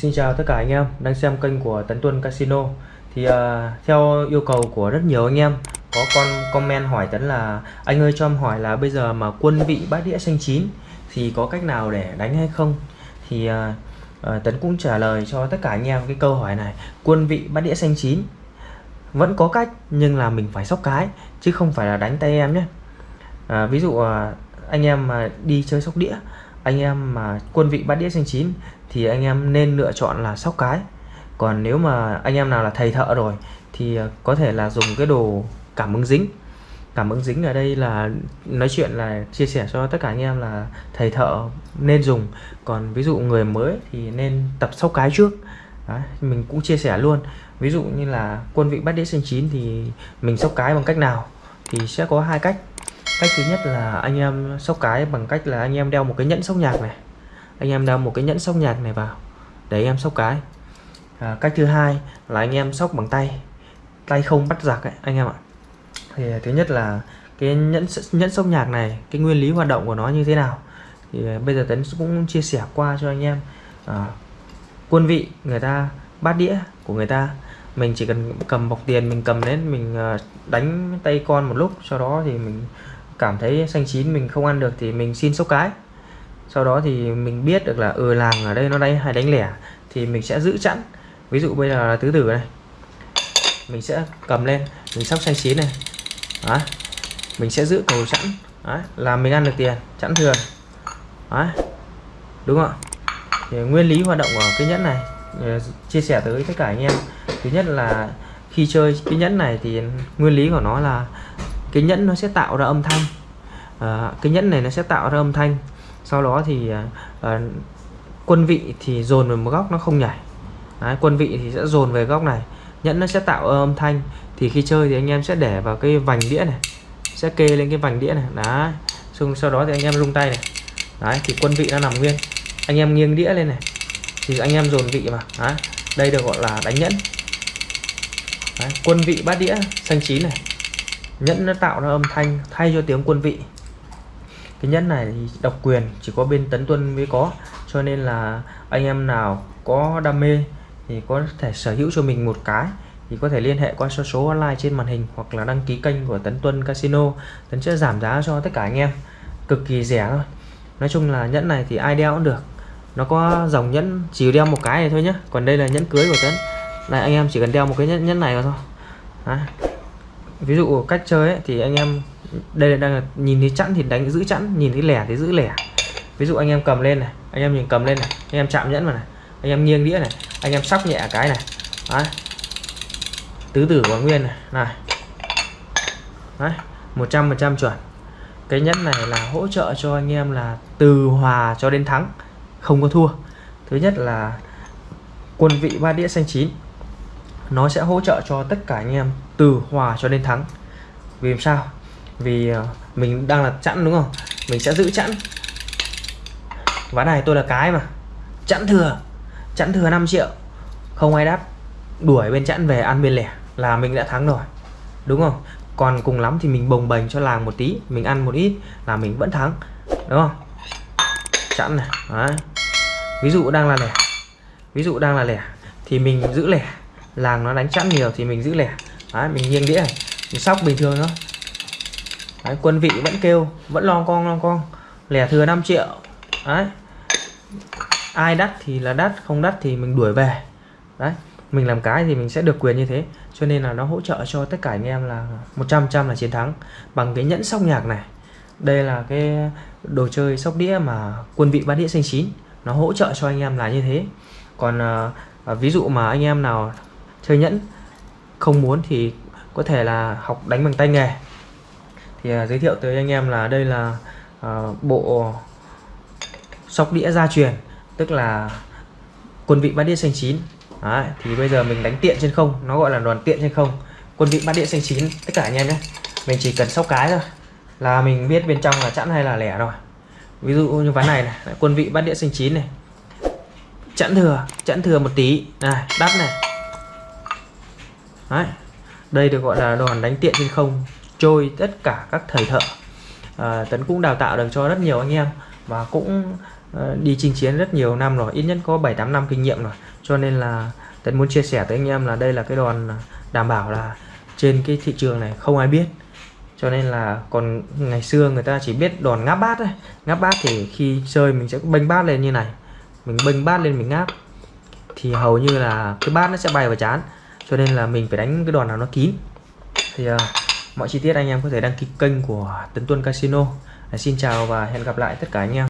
Xin chào tất cả anh em đang xem kênh của Tấn Tuân Casino. Thì uh, theo yêu cầu của rất nhiều anh em Có con comment hỏi Tấn là Anh ơi cho em hỏi là bây giờ mà quân vị bát đĩa xanh chín Thì có cách nào để đánh hay không? Thì uh, uh, Tấn cũng trả lời cho tất cả anh em cái câu hỏi này Quân vị bát đĩa xanh chín Vẫn có cách nhưng là mình phải sóc cái Chứ không phải là đánh tay em nhé. Uh, Ví dụ uh, anh em mà đi chơi sóc đĩa anh em mà quân vị bát đĩa xanh chín thì anh em nên lựa chọn là sóc cái. Còn nếu mà anh em nào là thầy thợ rồi thì à, có thể là dùng cái đồ cảm ứng dính. Cảm ứng dính ở đây là nói chuyện là chia sẻ cho tất cả anh em là thầy thợ nên dùng. Còn ví dụ người mới thì nên tập sóc cái trước. Đấy, mình cũng chia sẻ luôn. Ví dụ như là quân vị bát đĩa sinh chín thì mình sóc cái bằng cách nào? Thì sẽ có hai cách. Cách thứ nhất là anh em sóc cái bằng cách là anh em đeo một cái nhẫn sóc nhạc này anh em đeo một cái nhẫn sóc nhạc này vào để anh em sóc cái. À, cách thứ hai là anh em sóc bằng tay. Tay không bắt giặc ấy, anh em ạ. Thì à, thứ nhất là cái nhẫn nhẫn sóc nhạc này cái nguyên lý hoạt động của nó như thế nào? Thì à, bây giờ tấn cũng chia sẻ qua cho anh em à, quân vị người ta bát đĩa của người ta. Mình chỉ cần cầm bọc tiền mình cầm đến mình à, đánh tay con một lúc sau đó thì mình cảm thấy xanh chín mình không ăn được thì mình xin sốc cái sau đó thì mình biết được là ừ làng ở đây nó đây hay đánh lẻ thì mình sẽ giữ chẵn ví dụ bây giờ là tứ tử này mình sẽ cầm lên mình sóc xanh chín này đó. mình sẽ giữ cầu chẵn Đấy, là mình ăn được tiền chẵn thừa đó. đúng không thì nguyên lý hoạt động của cái nhẫn này ờ, chia sẻ tới tất cả anh em thứ nhất là khi chơi cái nhẫn này thì nguyên lý của nó là cái nhẫn nó sẽ tạo ra âm thanh à, cái nhẫn này nó sẽ tạo ra âm thanh sau đó thì à, à, quân vị thì dồn về một góc nó không nhảy. Đấy, quân vị thì sẽ dồn về góc này nhẫn nó sẽ tạo âm thanh. Thì khi chơi thì anh em sẽ để vào cái vành đĩa này sẽ kê lên cái vành đĩa này. Đó xong sau đó thì anh em rung tay này. Đấy thì quân vị nó nằm nguyên. Anh em nghiêng đĩa lên này thì anh em dồn vị mà đấy. đây được gọi là đánh nhẫn. Đấy, quân vị bát đĩa xanh chín này. Nhẫn nó tạo ra âm thanh thay cho tiếng quân vị cái nhẫn này thì độc quyền chỉ có bên tấn tuân mới có. Cho nên là anh em nào có đam mê thì có thể sở hữu cho mình một cái thì có thể liên hệ qua số số online trên màn hình hoặc là đăng ký kênh của Tấn Tuân Casino. Tấn sẽ giảm giá cho tất cả anh em cực kỳ rẻ thôi. Nói chung là nhẫn này thì ai đeo cũng được. Nó có dòng nhẫn chỉ đeo một cái này thôi nhé còn đây là nhẫn cưới của Tấn. Này anh em chỉ cần đeo một cái nhẫn, nhẫn này thôi. Đấy. Ví dụ cách chơi ấy, thì anh em đây là đang là nhìn thấy chẵn thì đánh giữ chẵn, nhìn thấy lẻ thì giữ lẻ. Ví dụ anh em cầm lên này, anh em nhìn cầm lên này, anh em chạm nhẫn vào này, anh em nghiêng đĩa này, anh em sóc nhẹ cái này. Đấy. tứ tử của nguyên này này. Đấy. 100% chuẩn. Cái nhẫn này là hỗ trợ cho anh em là từ hòa cho đến thắng, không có thua. Thứ nhất là quân vị ba đĩa xanh chín, nó sẽ hỗ trợ cho tất cả anh em từ hòa cho đến thắng. Vì sao? Vì ờ, mình đang là chẵn đúng không? Mình sẽ giữ chẵn. Ván này tôi là cái mà. Chẵn thừa. Chẵn thừa 5 triệu. Không ai đắt đuổi bên chẵn về ăn bên lẻ là mình đã thắng rồi. Đúng không? Còn cùng lắm thì mình bồng bềnh cho làng một tí. Mình ăn một ít là mình vẫn thắng. Đúng không? Chẵn này. Đấy. ví dụ đang là lẻ. Ví dụ đang là lẻ thì mình giữ lẻ. Làng nó đánh chẵn nhiều thì mình giữ lẻ. Đấy, mình nghiêng đĩa này. Mình sóc bình thường thôi. Đấy, quân vị vẫn kêu vẫn lo con lo con. Lẻ thừa 5 triệu. Đấy. ai đắt thì là đắt không đắt thì mình đuổi về. Đấy mình làm cái thì mình sẽ được quyền như thế. Cho nên là nó hỗ trợ cho tất cả anh em là 100 trăm là chiến thắng. Bằng cái nhẫn sóc nhạc này. Đây là cái đồ chơi sóc đĩa mà quân vị bát đĩa xanh chín. Nó hỗ trợ cho anh em là như thế. Còn à, ví dụ mà anh em nào chơi nhẫn không muốn thì có thể là học đánh bằng tay nghề thì uh, giới thiệu tới anh em là đây là uh, bộ sóc đĩa gia truyền tức là quân vị bát đĩa xanh chín. Đấy, thì bây giờ mình đánh tiện trên không nó gọi là đoàn tiện trên không. Quân vị bát đĩa xanh chín tất cả anh em nhé. Mình chỉ cần sóc cái thôi là mình biết bên trong là chẵn hay là lẻ rồi. Ví dụ như ván này này quân vị bát đĩa xanh chín này. Chẵn thừa chẵn thừa một tí. Này đắp này. Đấy. đây được gọi là đòn đánh tiện trên không trôi tất cả các thầy thợ. À, tấn cũng đào tạo được cho rất nhiều anh em và cũng à, đi chinh chiến rất nhiều năm rồi ít nhất có 7-8 năm kinh nghiệm rồi. Cho nên là Tấn muốn chia sẻ tới anh em là đây là cái đòn đảm bảo là trên cái thị trường này không ai biết. Cho nên là còn ngày xưa người ta chỉ biết đòn ngáp bát thôi. Ngáp bát thì khi chơi mình sẽ bênh bát lên như này. Mình bênh bát lên mình ngáp. Thì hầu như là cái bát nó sẽ bay vào chán. Cho nên là mình phải đánh cái đòn nào nó kín. Thì uh, mọi chi tiết anh em có thể đăng ký kênh của Tấn Tuân Casino. Xin chào và hẹn gặp lại tất cả anh em.